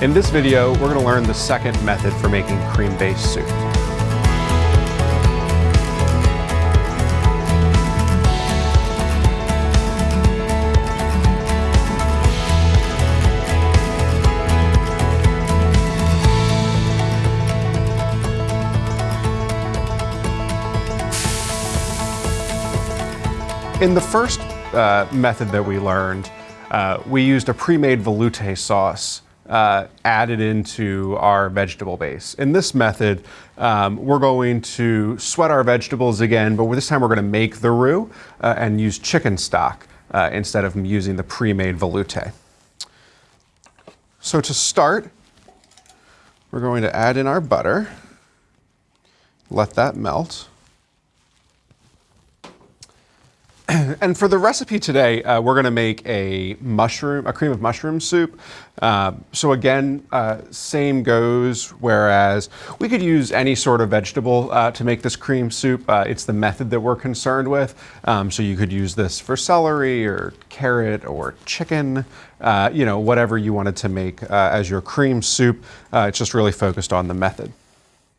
In this video, we're going to learn the second method for making cream-based soup. In the first uh, method that we learned, uh, we used a pre-made velouté sauce uh, added into our vegetable base. In this method, um, we're going to sweat our vegetables again, but this time we're going to make the roux uh, and use chicken stock uh, instead of using the pre-made velouté. So to start, we're going to add in our butter, let that melt. and for the recipe today, uh, we're going to make a mushroom, a cream of mushroom soup. Uh, so again, uh, same goes. Whereas we could use any sort of vegetable uh, to make this cream soup. Uh, it's the method that we're concerned with. Um, so you could use this for celery or carrot or chicken. Uh, you know, whatever you wanted to make as your cream soup. it's just really focused on the method.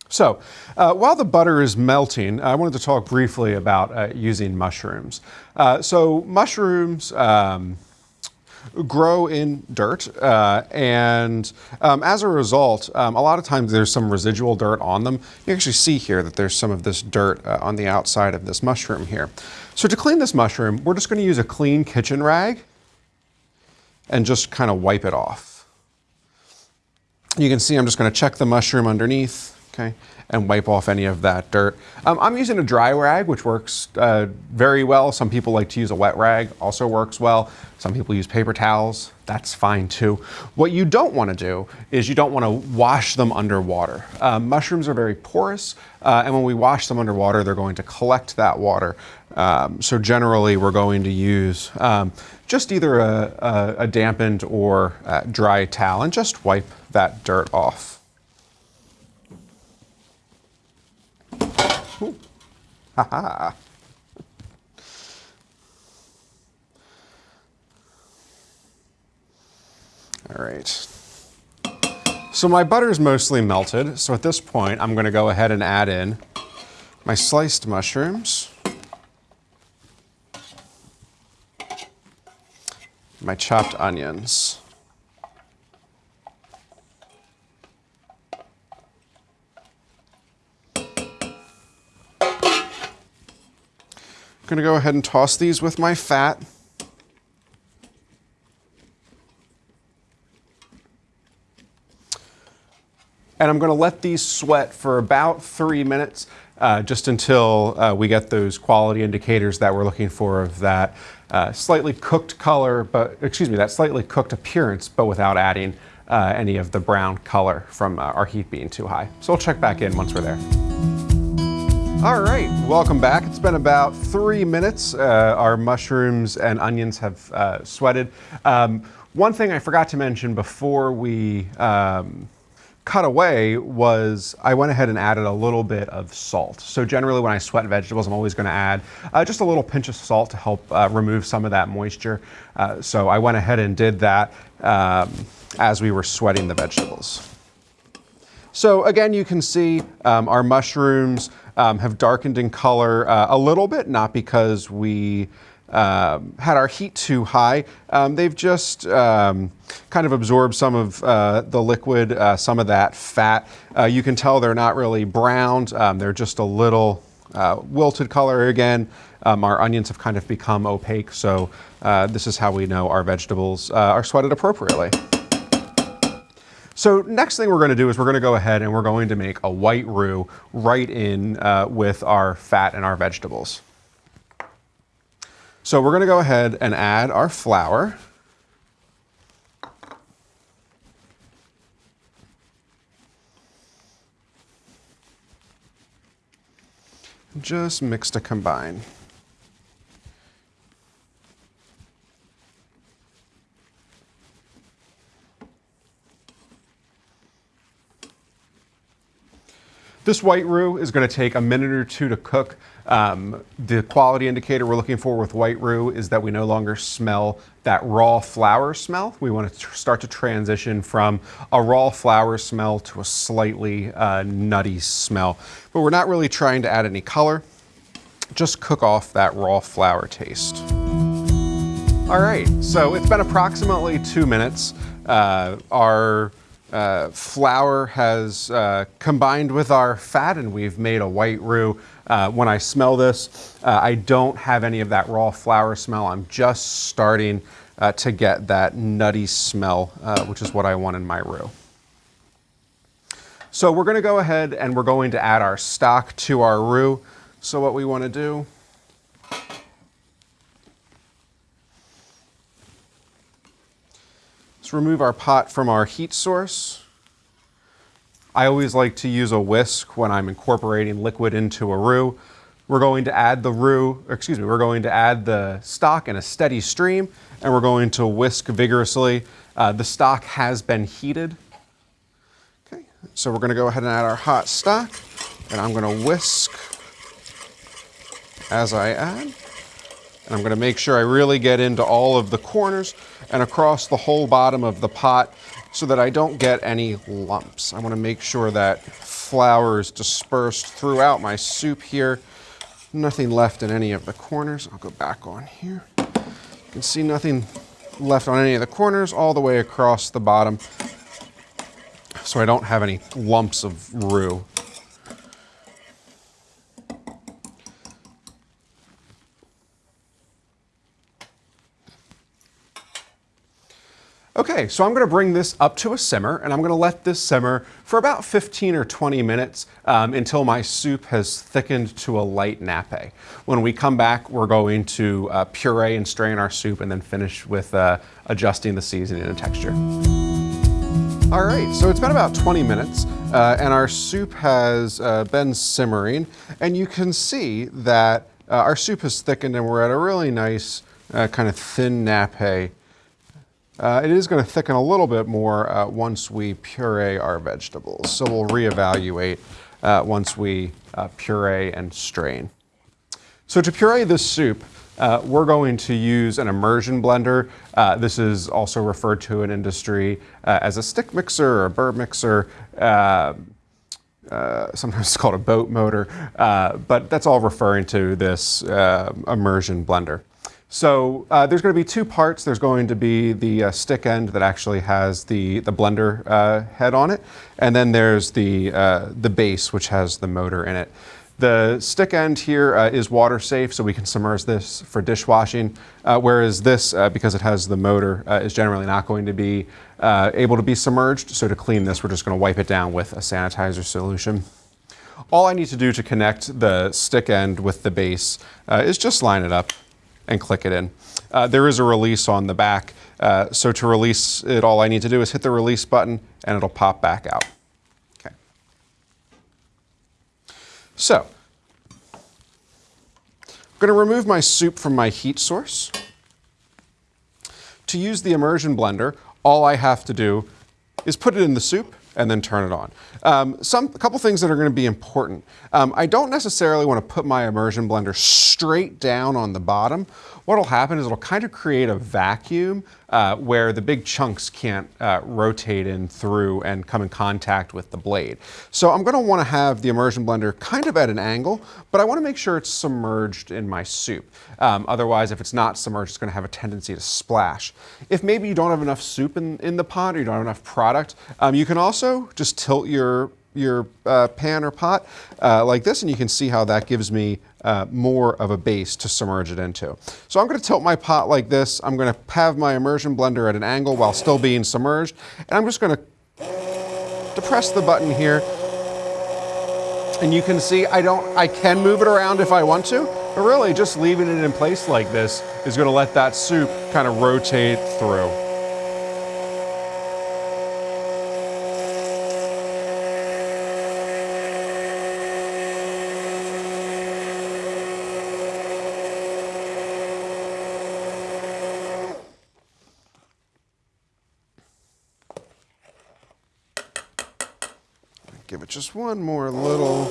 So, uh, while the butter is melting, I wanted to talk briefly about uh, using mushrooms. Uh, so, mushrooms um, grow in dirt, uh, and um, as a result, um, a lot of times there's some residual dirt on them. You actually see here that there's some of this dirt uh, on the outside of this mushroom here. So, to clean this mushroom, we're just going to use a clean kitchen rag and just kind of wipe it off. You can see I'm just going to check the mushroom underneath okay, and wipe off any of that dirt. Um, I'm using a dry rag, which works uh, very well. Some people like to use a wet rag, also works well. Some people use paper towels, that's fine too. What you don't want to do is you don't want to wash them underwater. Um, mushrooms are very porous, uh, and when we wash them underwater, they're going to collect that water. Um, so generally, we're going to use um, just either a, a, a dampened or a dry towel and just wipe that dirt off. All right. So my butter is mostly melted. So at this point, I'm going to go ahead and add in my sliced mushrooms, my chopped onions. I'm going to go ahead and toss these with my fat. And I'm going to let these sweat for about three minutes, uh, just until uh, we get those quality indicators that we're looking for of that uh, slightly cooked color, but excuse me, that slightly cooked appearance, but without adding uh, any of the brown color from uh, our heat being too high. So we'll check back in once we're there. All right, welcome back. It's been about three minutes. Uh, our mushrooms and onions have uh, sweated. Um, one thing I forgot to mention before we um, cut away was I went ahead and added a little bit of salt. So generally when I sweat vegetables, I'm always gonna add uh, just a little pinch of salt to help uh, remove some of that moisture. Uh, so I went ahead and did that um, as we were sweating the vegetables. So again, you can see um, our mushrooms um, have darkened in color uh, a little bit, not because we um, had our heat too high. Um, they've just um, kind of absorbed some of uh, the liquid, uh, some of that fat. Uh, you can tell they're not really browned. Um, they're just a little uh, wilted color again. Um, our onions have kind of become opaque, so uh, this is how we know our vegetables are sweated appropriately. So next thing we're going to do is we're going to go ahead and we're going to make a white roux right in uh, with our fat and our vegetables. So we're going to go ahead and add our flour. Just mix to combine. This white roux is going to take a minute or two to cook. Um, the quality indicator we're looking for with white roux is that we no longer smell that raw flour smell. We want to start to transition from a raw flour smell to a slightly uh, nutty smell. But we're not really trying to add any color, just cook off that raw flour taste. All right, so it's been approximately two minutes. Uh, our uh, flour has uh, combined with our fat and we've made a white roux. Uh, when I smell this, uh, I don't have any of that raw flour smell. I'm just starting uh, to get that nutty smell, which is what I want in my roux. So we're gonna go ahead and we're going to add our stock to our roux. So what we wanna do Let's remove our pot from our heat source. I always like to use a whisk when I'm incorporating liquid into a roux. We're going to add the roux, excuse me, we're going to add the stock in a steady stream and we're going to whisk vigorously. Uh, the stock has been heated. Okay, so we're gonna go ahead and add our hot stock and I'm gonna whisk as I add. And I'm gonna make sure I really get into all of the corners and across the whole bottom of the pot so that I don't get any lumps. I wanna make sure that flour is dispersed throughout my soup here. Nothing left in any of the corners. I'll go back on here. You can see nothing left on any of the corners all the way across the bottom so I don't have any lumps of roux. Okay, so I'm gonna bring this up to a simmer and I'm gonna let this simmer for about 15 or 20 minutes um, until my soup has thickened to a light nappe. When we come back, we're going to uh, puree and strain our soup and then finish with uh, adjusting the seasoning and texture. All right, so it's been about 20 minutes uh, and our soup has uh, been simmering and you can see that uh, our soup has thickened and we're at a really nice uh, kind of thin nappe uh, it is going to thicken a little bit more uh, once we puree our vegetables. So we'll reevaluate uh, once we uh, puree and strain. So to puree this soup, uh, we're going to use an immersion blender. Uh, this is also referred to in industry as a stick mixer or a burr mixer. Sometimes it's called a boat motor, but that's all referring to this immersion blender. So uh, there's going to be two parts. There's going to be the uh, stick end that actually has the, the blender uh, head on it, and then there's the, uh, the base which has the motor in it. The stick end here uh, is water safe, so we can submerge this for dishwashing, uh, whereas this, because it has the motor, is generally not going to be able to be submerged. So to clean this, we're just going to wipe it down with a sanitizer solution. All I need to do to connect the stick end with the base is just line it up and click it in. Uh, there is a release on the back, uh, so to release it, all I need to do is hit the release button and it'll pop back out. Okay. So, I'm going to remove my soup from my heat source. To use the immersion blender, all I have to do is put it in the soup and then turn it on. Um, some, a couple things that are going to be important. Um, I don't necessarily want to put my immersion blender straight down on the bottom. What'll happen is it'll kind of create a vacuum uh, where the big chunks can't uh, rotate in through and come in contact with the blade. So I'm going to want to have the immersion blender kind of at an angle, but I want to make sure it's submerged in my soup. Um, otherwise, if it's not submerged, it's going to have a tendency to splash. If maybe you don't have enough soup in, in the pot or you don't have enough product, um, you can also just tilt your your uh, pan or pot uh, like this and you can see how that gives me uh, more of a base to submerge it into. So I'm going to tilt my pot like this. I'm going to have my immersion blender at an angle while still being submerged and I'm just going to depress the button here and you can see I don't I can move it around if I want to but really just leaving it in place like this is going to let that soup kind of rotate through. Just one more little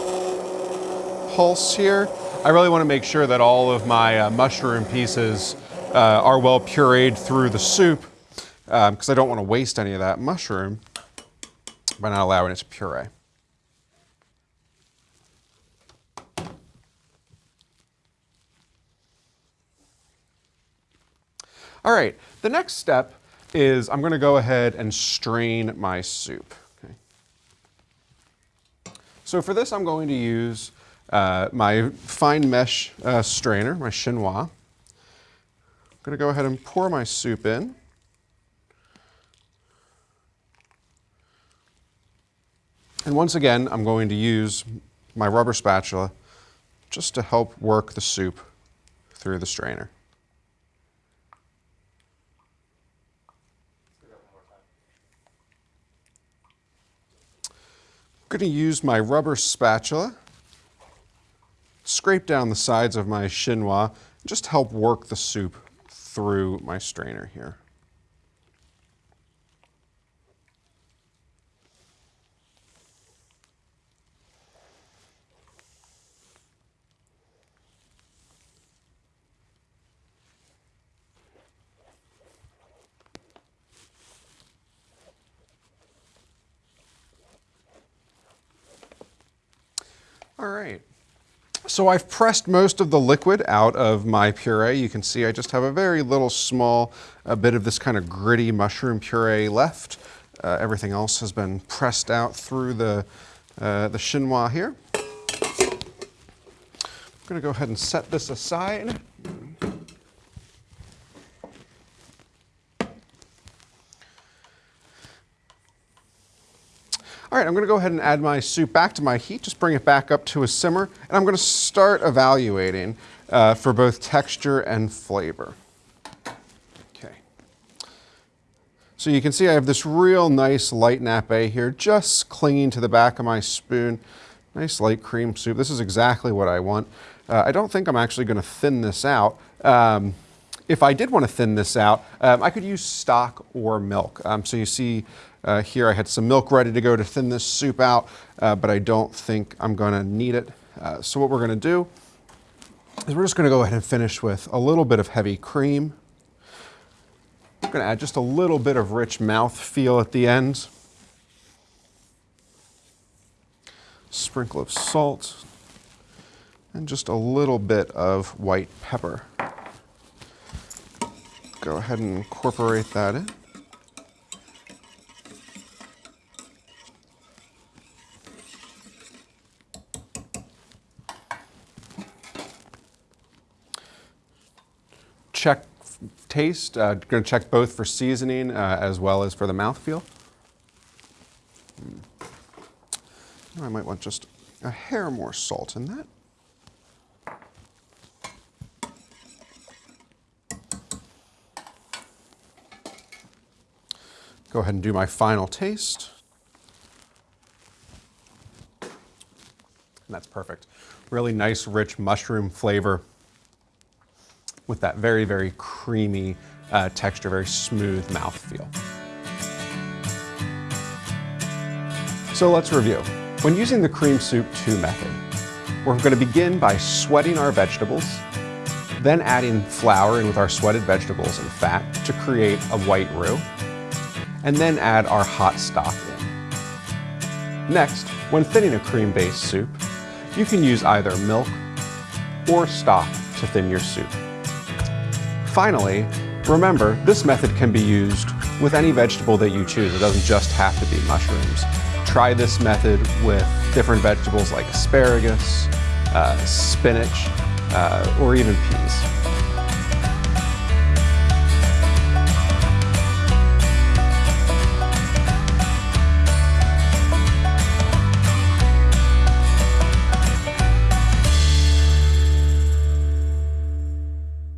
pulse here. I really want to make sure that all of my uh, mushroom pieces uh, are well pureed through the soup because um, I don't want to waste any of that mushroom by not allowing it to puree. All right, the next step is I'm gonna go ahead and strain my soup. So for this, I'm going to use uh, my fine mesh uh, strainer, my chinois. I'm gonna go ahead and pour my soup in. And once again, I'm going to use my rubber spatula just to help work the soup through the strainer. I'm going to use my rubber spatula, scrape down the sides of my chinois, just help work the soup through my strainer here. All right. So I've pressed most of the liquid out of my puree. You can see I just have a very little small a bit of this kind of gritty mushroom puree left. Uh, everything else has been pressed out through the, uh, the chinois here. I'm gonna go ahead and set this aside. All right, I'm gonna go ahead and add my soup back to my heat, just bring it back up to a simmer, and I'm gonna start evaluating uh, for both texture and flavor. Okay. So you can see I have this real nice light nappe here, just clinging to the back of my spoon. Nice light cream soup. This is exactly what I want. Uh, I don't think I'm actually gonna thin this out. Um, if I did want to thin this out, um, I could use stock or milk. Um, so you see uh, here I had some milk ready to go to thin this soup out, uh, but I don't think I'm going to need it. Uh, so what we're going to do is we're just going to go ahead and finish with a little bit of heavy cream. I'm going to add just a little bit of rich mouth feel at the end. Sprinkle of salt and just a little bit of white pepper go ahead and incorporate that in. Check taste, uh, going to check both for seasoning uh, as well as for the mouthfeel. Hmm. I might want just a hair more salt in that. Go ahead and do my final taste. And that's perfect. Really nice, rich mushroom flavor with that very, very creamy uh, texture, very smooth mouthfeel. So let's review. When using the cream soup 2 method, we're going to begin by sweating our vegetables, then adding flour in with our sweated vegetables and fat to create a white roux and then add our hot stock in. Next, when thinning a cream-based soup, you can use either milk or stock to thin your soup. Finally, remember, this method can be used with any vegetable that you choose. It doesn't just have to be mushrooms. Try this method with different vegetables like asparagus, uh, spinach, uh, or even peas.